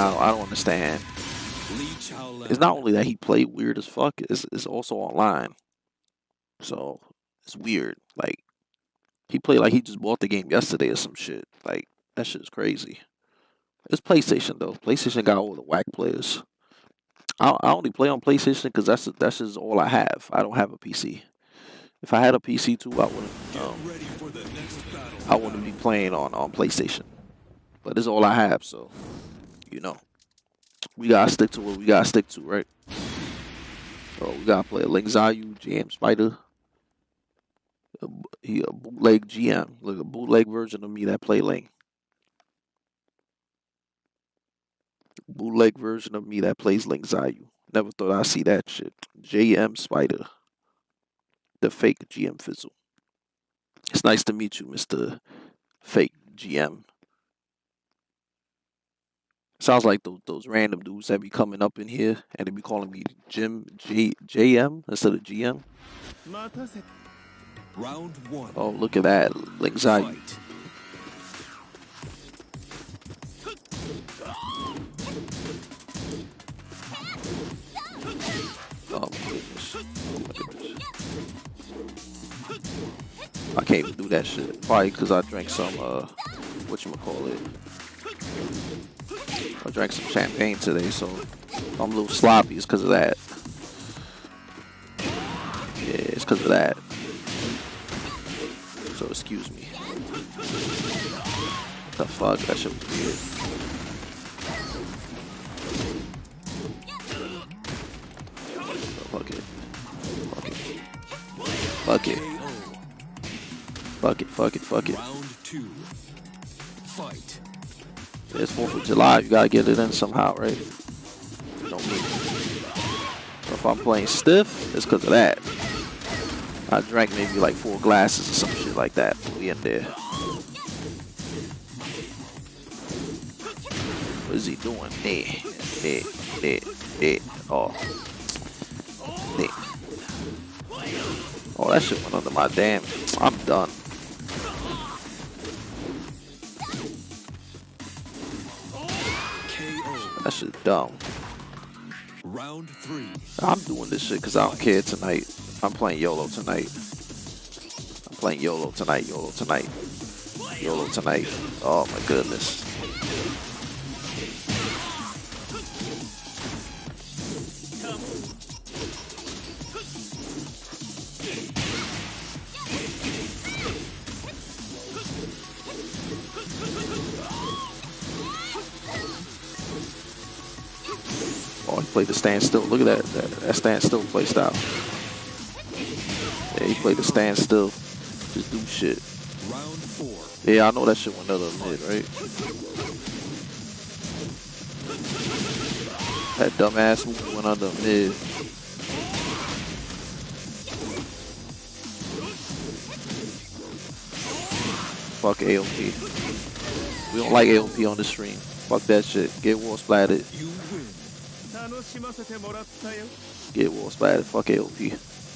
I don't, I don't understand. It's not only that he played weird as fuck. It's it's also online. So it's weird. Like he played like he just bought the game yesterday or some shit. Like that shit is crazy. It's PlayStation though. PlayStation got all the whack players. I, I only play on PlayStation because that's that's just all I have. I don't have a PC. If I had a PC too, I wouldn't. Um, I wouldn't be playing on on PlayStation. But it's all I have, so you know, we gotta stick to what we gotta stick to, right? So we gotta play Ling Xiaoyu, GM Spider. He a bootleg GM, like a bootleg version of me that play Ling. Bootleg version of me that plays Ling Xiaoyu. Never thought I'd see that shit. JM Spider. The fake GM Fizzle. It's nice to meet you, Mr. Fake GM. Sounds like those, those random dudes that be coming up in here and they be calling me Jim J, JM instead of GM. Round one. Oh, look at that. Anxiety. Oh. Oh goodness. I can't even do that shit. Probably because I drank some, uh, whatchamacallit. I drank some champagne today, so I'm a little sloppy. It's because of that. Yeah, it's because of that. So excuse me. What the fuck? That shit was weird. Fuck it. Fuck it. Fuck it. Fuck it. Fuck it. Fuck it. Round two. Fight. It's 4th of July. You gotta get it in somehow, right? So if I'm playing stiff, it's because of that. I drank maybe like four glasses or some shit like that. We in there. What is he doing? There, there, there, there. Oh. There. Oh, that shit went under my damn. I'm done. That shit dumb. Round three. I'm doing this shit because I don't care tonight. I'm playing YOLO tonight. I'm playing YOLO tonight, YOLO tonight. YOLO tonight. Oh my goodness. Played the standstill. Look at that. That, that standstill play style. Yeah, he played the standstill. Just do shit. Yeah, I know that shit went under mid, right? That dumbass move went under mid. Fuck AOP. We don't like AOP on the stream. Fuck that shit. Get war Get Get war splattered. Fuck AOP.